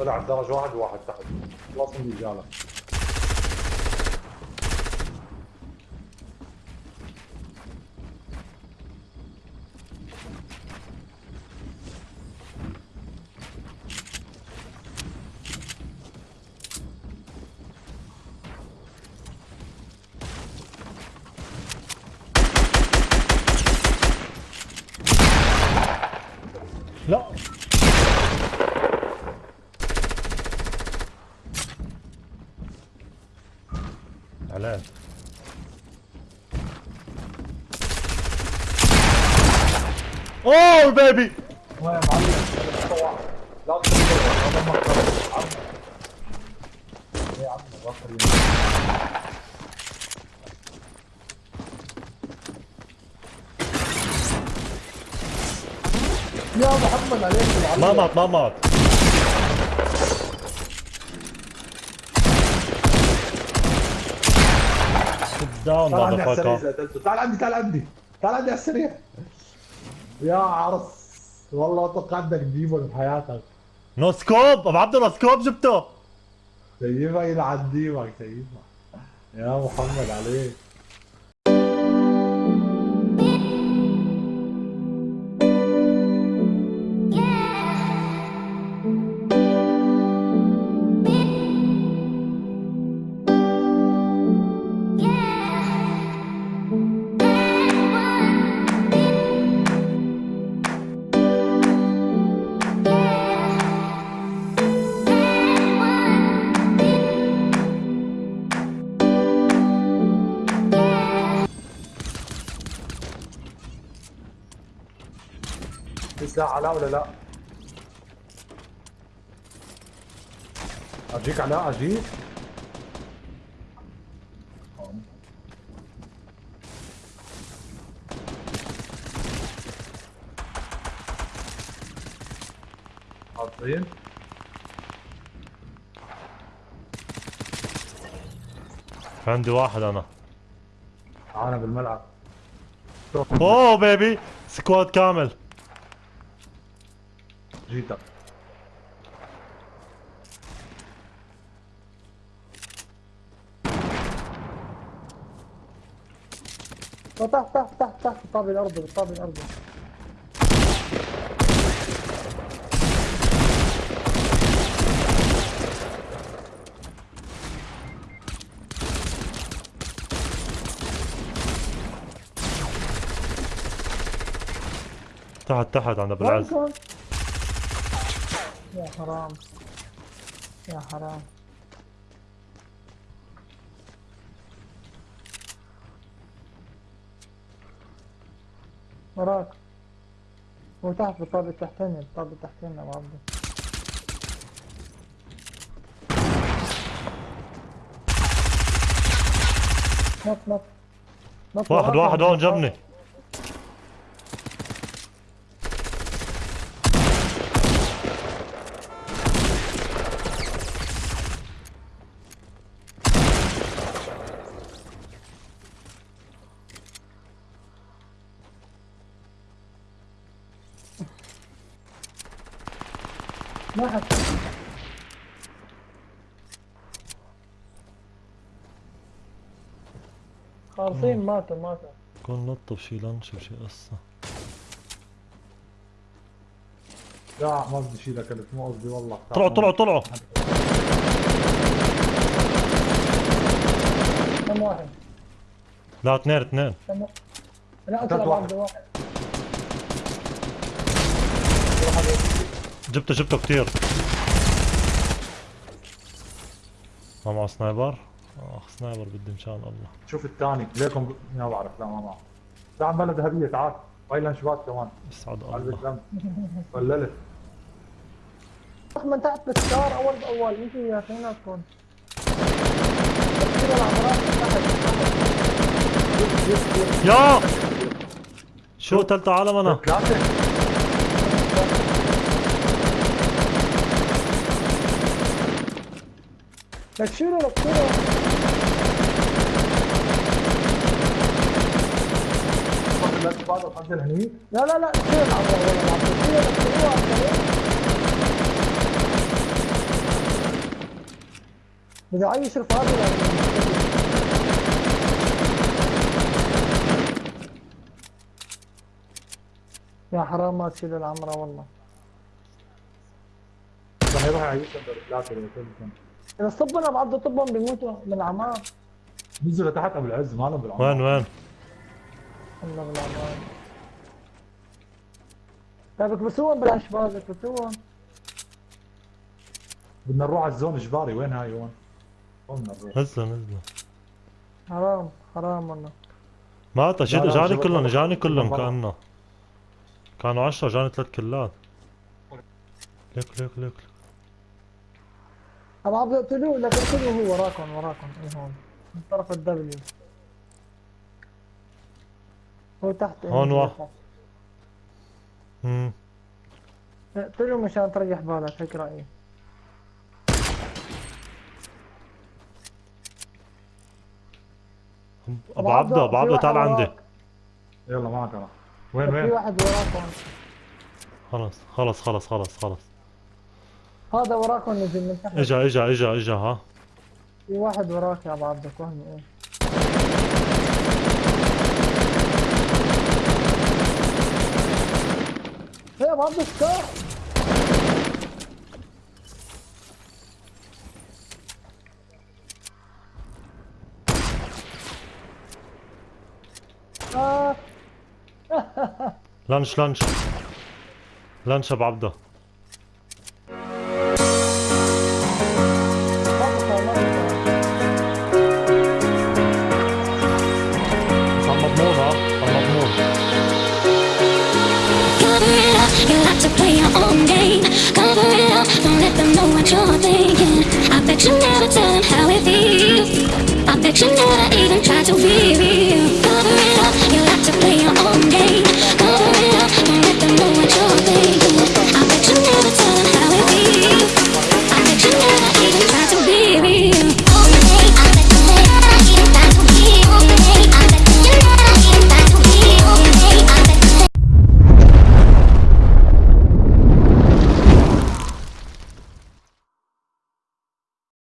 طلع الدرج واحد وواحد تحت. خلاص من رجاله لا علام ما يا معلم لا مقطع عم يا عم بكر يا محمد عليك ما مات ما مات قتلته تعال عندي تعال عندي. تعال عندي على السريع. يا عرص. والله توقعت بدك تجيبه بحياتك no scope أبو عبد الله scope جبته سيبها يلعن دينك سيبها يا محمد عليك. في سلاح علاء ولا لا؟ اجيك علاء اجيك حاطين عندي واحد أنا. معانا بالملعب. أوه بيبي سكواد كامل. جيتك تحت تحت تحت تحت طابق الأرض بالطابق الأرض. تحت تحت عند ابو العز يا حرام. يا حرام. وراك. وتحت بالطابق التحتاني بالطابق التحتاني يا ابو عبده نط نط. نط واحد واحد يا هون عبده. خالصين ماتوا ماتوا. كون نط بشي لانش بشي قصة. لا ما بدي اشيلك الف مو قصدي والله. طلعوا طلعوا طلعوا. كم واحد؟ لا اثنين اثنين. لا اطلع واحد. واحد. جبته جبته كتير. ما معه سنايبر؟ أخ سنايبر بدي مشان الله. شوف الثاني ليكم ما بعرف لا ما معه تعال بلا ذهبيه تعال. ويلا شباك كمان. يسعد الله. وللت من تحت بالستار أول بأول. يجي يا أخي هنا تكون كثير العمرات من تحت يا! شو تلت عالم أنا؟ ثلاثة لا تشيله لا تشيله لا وحط هني لا لا لا تشيل العمرات ولا تشيله بدي اعيش رفاقي يا حرام ما تشيل العمرة والله. راح يروح ولا كل إذا صبنا بعض طبهم بيموتوا من العمار. نزلوا تحت أبو العز ما لهم بالعمر وين وين؟ الله بالعمار طيب اكبسوهم بالاشباك اكبسوهم. بدنا نروح على الزون اجباري وين هاي وين؟ وين بدنا نروح؟ نزلوا نزلوا حرام حرام والله. ما لا، اجاني كلهم. اجاني كلهم. كأنه. كانوا عشرة اجاني ثلاث كلات. ليك ليك ليك. ابو عبد اقتلوه لكن اقتلوه هو وراكم وراكم. إيه هون؟ من طرف الدبليو هو تحت. هون هو واحد. امم اقتلوه مشان تريح بالك هيك رأيي. ابو عبده ابو عبده في تعال عندي. يلا معك أنا. وين في وين؟ واحد وراكم. خلص خلص خلص خلص خلص هذا وراكم نزل من تحت. إجا إجا إجا إجا ها. في واحد وراك يا ابو عبدك وهمي إيه يا ابو عبدك كار آه. لانش لانش. لانش ابو عبده what you're thinking. I bet you never tell him how it feels. I bet you never even try to be